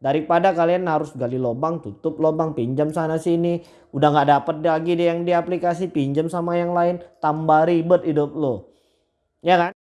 Daripada kalian harus gali lubang, tutup lubang, pinjam sana sini. Udah nggak dapet lagi deh yang di aplikasi, pinjam sama yang lain. Tambah ribet hidup lo. Ya kan?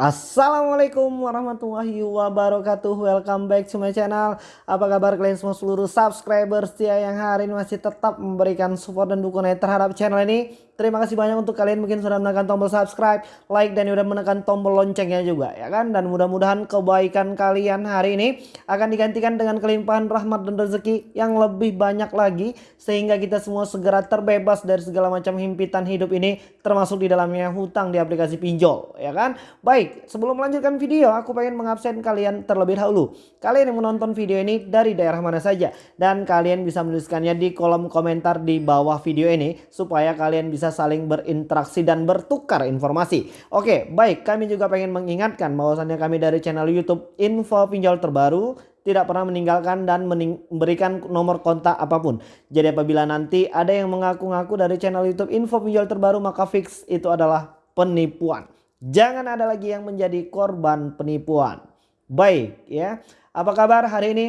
Assalamualaikum warahmatullahi wabarakatuh Welcome back to my channel Apa kabar kalian semua seluruh subscriber setia yang hari ini masih tetap memberikan support dan dukungan terhadap channel ini Terima kasih banyak untuk kalian mungkin sudah menekan tombol subscribe, like dan sudah menekan tombol loncengnya juga ya kan. Dan mudah-mudahan kebaikan kalian hari ini akan digantikan dengan kelimpahan rahmat dan rezeki yang lebih banyak lagi sehingga kita semua segera terbebas dari segala macam himpitan hidup ini termasuk di dalamnya hutang di aplikasi pinjol ya kan. Baik, sebelum melanjutkan video aku pengen mengabsen kalian terlebih dahulu. Kalian yang menonton video ini dari daerah mana saja dan kalian bisa menuliskannya di kolom komentar di bawah video ini supaya kalian bisa saling berinteraksi dan bertukar informasi. Oke, baik kami juga pengen mengingatkan bahwasannya kami dari channel YouTube Info Pinjol Terbaru tidak pernah meninggalkan dan memberikan nomor kontak apa pun. Jadi apabila nanti ada yang mengaku-ngaku dari channel YouTube Info Pinjol Terbaru maka fix itu adalah penipuan. Jangan ada lagi yang menjadi korban penipuan. Baik ya. Apa kabar hari ini?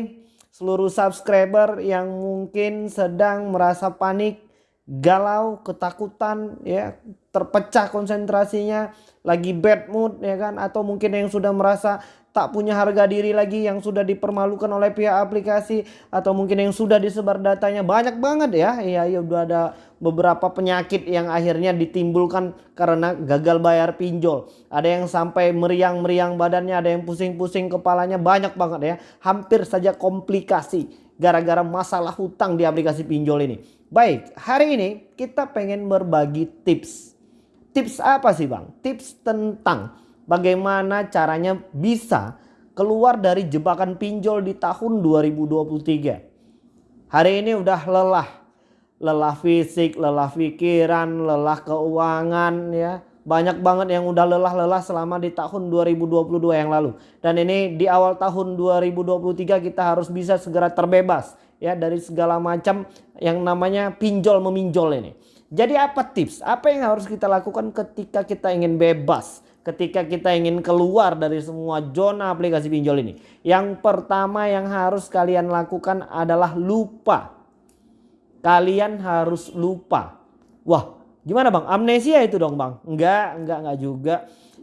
Seluruh subscriber yang mungkin sedang merasa panik galau, ketakutan, ya, terpecah konsentrasinya, lagi bad mood ya kan atau mungkin yang sudah merasa tak punya harga diri lagi yang sudah dipermalukan oleh pihak aplikasi atau mungkin yang sudah disebar datanya banyak banget ya. Iya, ya udah ada beberapa penyakit yang akhirnya ditimbulkan karena gagal bayar pinjol. Ada yang sampai meriang-meriang badannya, ada yang pusing-pusing kepalanya banyak banget ya. Hampir saja komplikasi gara-gara masalah hutang di aplikasi pinjol ini. Baik, hari ini kita pengen berbagi tips. Tips apa sih bang? Tips tentang bagaimana caranya bisa keluar dari jebakan pinjol di tahun 2023. Hari ini udah lelah. Lelah fisik, lelah pikiran, lelah keuangan ya. Banyak banget yang udah lelah-lelah selama di tahun 2022 yang lalu. Dan ini di awal tahun 2023 kita harus bisa segera terbebas ya dari segala macam yang namanya pinjol meminjol ini. Jadi apa tips? Apa yang harus kita lakukan ketika kita ingin bebas? Ketika kita ingin keluar dari semua zona aplikasi pinjol ini. Yang pertama yang harus kalian lakukan adalah lupa. Kalian harus lupa. Wah gimana bang? Amnesia itu dong bang? Enggak, enggak, enggak juga.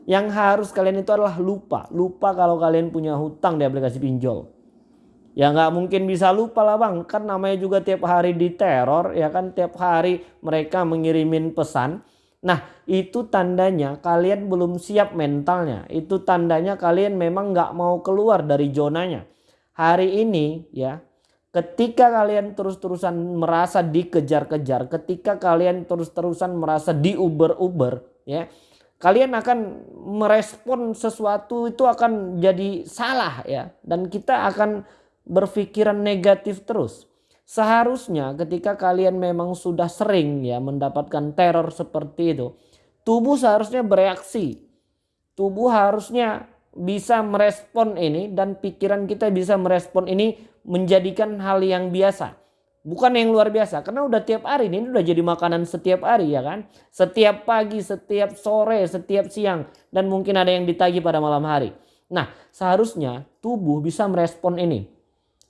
Yang harus kalian itu adalah lupa. Lupa kalau kalian punya hutang di aplikasi pinjol. Ya nggak mungkin bisa lupa lah bang. Kan namanya juga tiap hari diteror ya kan. Tiap hari mereka mengirimin pesan. Nah itu tandanya kalian belum siap mentalnya. Itu tandanya kalian memang nggak mau keluar dari zonanya. Hari ini ya ketika kalian terus-terusan merasa dikejar-kejar. Ketika kalian terus-terusan merasa diuber-uber ya. Kalian akan merespon sesuatu itu akan jadi salah ya. Dan kita akan berpikiran negatif terus. Seharusnya ketika kalian memang sudah sering ya mendapatkan teror seperti itu, tubuh seharusnya bereaksi. Tubuh harusnya bisa merespon ini dan pikiran kita bisa merespon ini menjadikan hal yang biasa. Bukan yang luar biasa karena udah tiap hari ini udah jadi makanan setiap hari ya kan. Setiap pagi, setiap sore, setiap siang dan mungkin ada yang ditagi pada malam hari. Nah seharusnya tubuh bisa merespon ini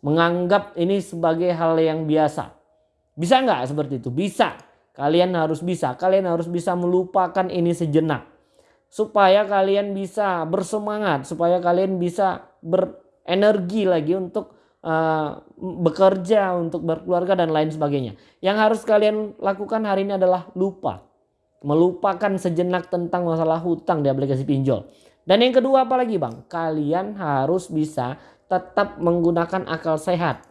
menganggap ini sebagai hal yang biasa. Bisa nggak seperti itu? Bisa. Kalian harus bisa. Kalian harus bisa melupakan ini sejenak. Supaya kalian bisa bersemangat. Supaya kalian bisa berenergi lagi untuk uh, bekerja, untuk berkeluarga dan lain sebagainya. Yang harus kalian lakukan hari ini adalah lupa. Melupakan sejenak tentang masalah hutang di aplikasi pinjol. Dan yang kedua apa lagi bang? Kalian harus bisa tetap menggunakan akal sehat.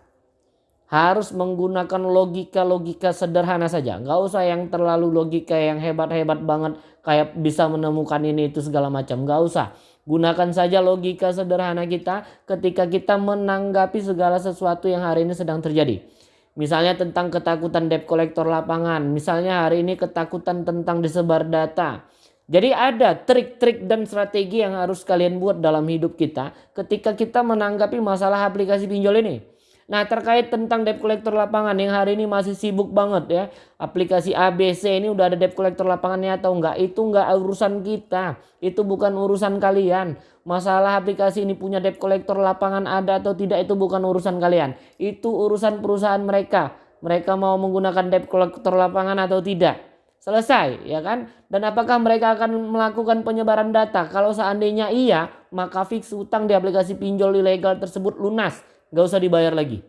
Harus menggunakan logika-logika sederhana saja. Nggak usah yang terlalu logika yang hebat-hebat banget. Kayak bisa menemukan ini itu segala macam. Nggak usah. Gunakan saja logika sederhana kita ketika kita menanggapi segala sesuatu yang hari ini sedang terjadi. Misalnya tentang ketakutan debt collector lapangan. Misalnya hari ini ketakutan tentang disebar data jadi ada trik-trik dan strategi yang harus kalian buat dalam hidup kita ketika kita menanggapi masalah aplikasi pinjol ini. Nah terkait tentang debt collector lapangan yang hari ini masih sibuk banget ya. Aplikasi ABC ini udah ada debt collector lapangannya atau enggak. Itu enggak urusan kita. Itu bukan urusan kalian. Masalah aplikasi ini punya debt collector lapangan ada atau tidak itu bukan urusan kalian. Itu urusan perusahaan mereka. Mereka mau menggunakan debt collector lapangan atau tidak. Selesai ya kan? Dan apakah mereka akan melakukan penyebaran data? Kalau seandainya iya, maka fix utang di aplikasi pinjol ilegal tersebut lunas Gak usah dibayar lagi.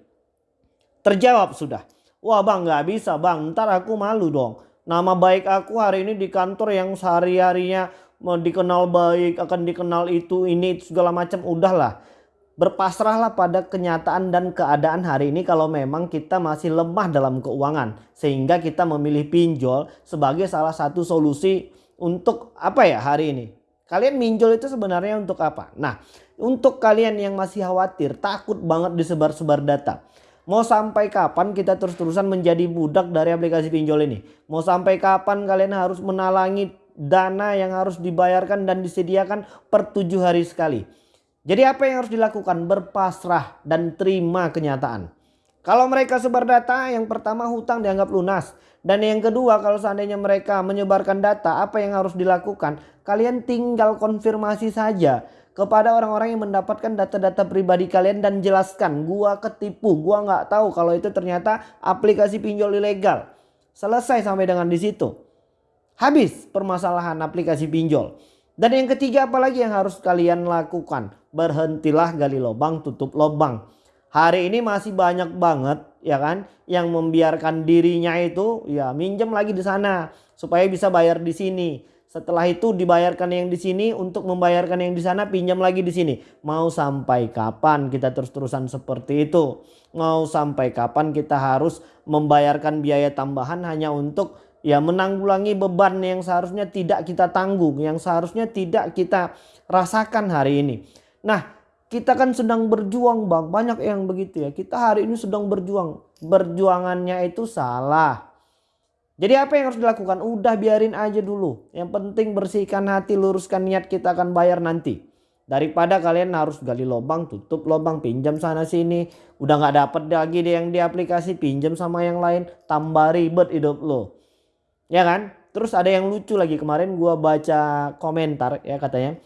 Terjawab sudah. Wah bang gak bisa bang ntar aku malu dong. Nama baik aku hari ini di kantor yang sehari-harinya dikenal baik akan dikenal itu ini segala macam udahlah. Berpasrahlah pada kenyataan dan keadaan hari ini kalau memang kita masih lemah dalam keuangan. Sehingga kita memilih pinjol sebagai salah satu solusi untuk apa ya hari ini. Kalian minjol itu sebenarnya untuk apa? Nah untuk kalian yang masih khawatir, takut banget disebar-sebar data. Mau sampai kapan kita terus-terusan menjadi budak dari aplikasi pinjol ini? Mau sampai kapan kalian harus menalangi dana yang harus dibayarkan dan disediakan per tujuh hari sekali? Jadi apa yang harus dilakukan? Berpasrah dan terima kenyataan. Kalau mereka sebar data, yang pertama hutang dianggap lunas. Dan yang kedua kalau seandainya mereka menyebarkan data, apa yang harus dilakukan? Kalian tinggal konfirmasi saja kepada orang-orang yang mendapatkan data-data pribadi kalian dan jelaskan gua ketipu, gua nggak tahu kalau itu ternyata aplikasi pinjol ilegal. Selesai sampai dengan di situ. Habis permasalahan aplikasi pinjol. Dan yang ketiga apalagi yang harus kalian lakukan? Berhentilah gali lubang, tutup lubang. Hari ini masih banyak banget ya kan yang membiarkan dirinya itu ya minjem lagi di sana supaya bisa bayar di sini setelah itu dibayarkan yang di sini untuk membayarkan yang di sana pinjam lagi di sini. Mau sampai kapan kita terus-terusan seperti itu? Mau sampai kapan kita harus membayarkan biaya tambahan hanya untuk ya menanggulangi beban yang seharusnya tidak kita tanggung, yang seharusnya tidak kita rasakan hari ini. Nah, kita kan sedang berjuang bang, banyak yang begitu ya. Kita hari ini sedang berjuang, berjuangannya itu salah. Jadi apa yang harus dilakukan? Udah biarin aja dulu. Yang penting bersihkan hati, luruskan niat kita akan bayar nanti. Daripada kalian harus gali lubang, tutup lubang, pinjam sana sini. Udah nggak dapet lagi deh yang di aplikasi, pinjam sama yang lain. Tambah ribet hidup lo. Ya kan? Terus ada yang lucu lagi kemarin gua baca komentar ya katanya.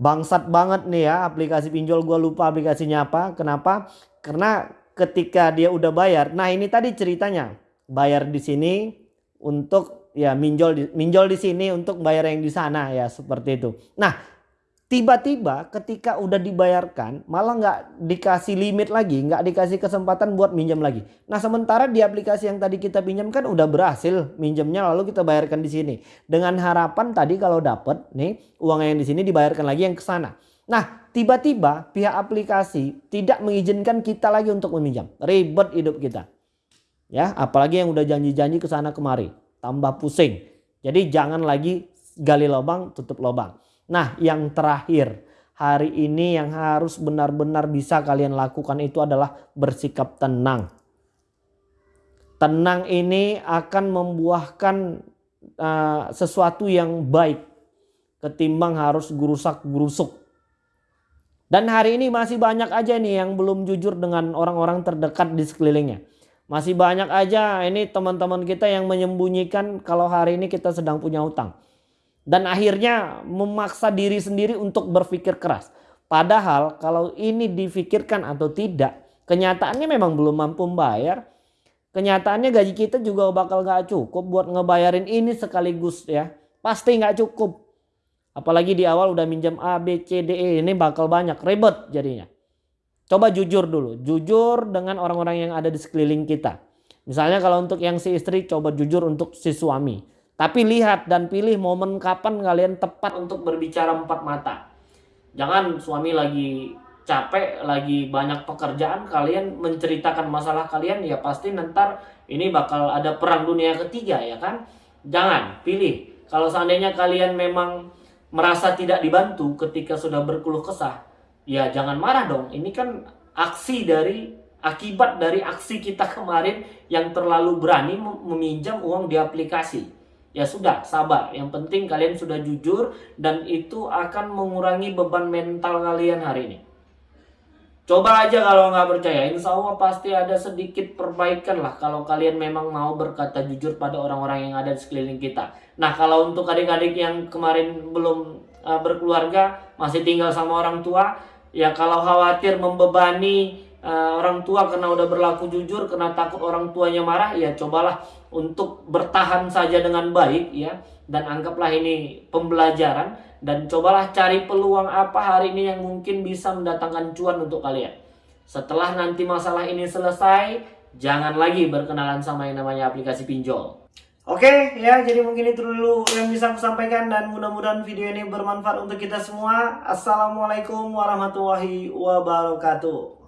Bangsat banget nih ya aplikasi pinjol gua lupa aplikasinya apa. Kenapa? Karena ketika dia udah bayar. Nah ini tadi ceritanya bayar di sini untuk ya minjol di, minjol di sini untuk bayar yang di sana ya seperti itu. Nah tiba-tiba ketika udah dibayarkan malah nggak dikasih limit lagi, nggak dikasih kesempatan buat minjam lagi. Nah sementara di aplikasi yang tadi kita pinjam kan udah berhasil minjamnya lalu kita bayarkan di sini dengan harapan tadi kalau dapat nih uang yang di sini dibayarkan lagi yang ke sana. Nah tiba-tiba pihak aplikasi tidak mengizinkan kita lagi untuk meminjam, ribet hidup kita. Ya, apalagi yang udah janji-janji ke sana kemari, tambah pusing. Jadi jangan lagi gali lubang, tutup lubang. Nah, yang terakhir, hari ini yang harus benar-benar bisa kalian lakukan itu adalah bersikap tenang. Tenang ini akan membuahkan uh, sesuatu yang baik ketimbang harus gurusak-gurusuk. Dan hari ini masih banyak aja nih yang belum jujur dengan orang-orang terdekat di sekelilingnya. Masih banyak aja ini teman-teman kita yang menyembunyikan kalau hari ini kita sedang punya utang. Dan akhirnya memaksa diri sendiri untuk berpikir keras. Padahal kalau ini difikirkan atau tidak, kenyataannya memang belum mampu membayar. Kenyataannya gaji kita juga bakal gak cukup buat ngebayarin ini sekaligus ya. Pasti gak cukup. Apalagi di awal udah minjam A, B, C, D, E ini bakal banyak ribet jadinya. Coba jujur dulu, jujur dengan orang-orang yang ada di sekeliling kita. Misalnya kalau untuk yang si istri coba jujur untuk si suami. Tapi lihat dan pilih momen kapan kalian tepat untuk berbicara empat mata. Jangan suami lagi capek, lagi banyak pekerjaan, kalian menceritakan masalah kalian ya pasti nanti ini bakal ada perang dunia ketiga ya kan. Jangan pilih. Kalau seandainya kalian memang merasa tidak dibantu ketika sudah berkeluh kesah, ya jangan marah dong. Ini kan aksi dari akibat dari aksi kita kemarin yang terlalu berani meminjam uang di aplikasi. Ya sudah, sabar. Yang penting kalian sudah jujur dan itu akan mengurangi beban mental kalian hari ini. Coba aja kalau nggak percaya, insya Allah pasti ada sedikit perbaikan lah kalau kalian memang mau berkata jujur pada orang-orang yang ada di sekeliling kita. Nah kalau untuk adik-adik yang kemarin belum uh, berkeluarga, masih tinggal sama orang tua, ya kalau khawatir membebani uh, orang tua karena udah berlaku jujur, karena takut orang tuanya marah, ya cobalah untuk bertahan saja dengan baik ya dan anggaplah ini pembelajaran dan cobalah cari peluang apa hari ini yang mungkin bisa mendatangkan cuan untuk kalian. Setelah nanti masalah ini selesai, jangan lagi berkenalan sama yang namanya aplikasi pinjol. Oke ya, jadi mungkin itu dulu yang bisa aku sampaikan dan mudah-mudahan video ini bermanfaat untuk kita semua. Assalamualaikum warahmatullahi wabarakatuh.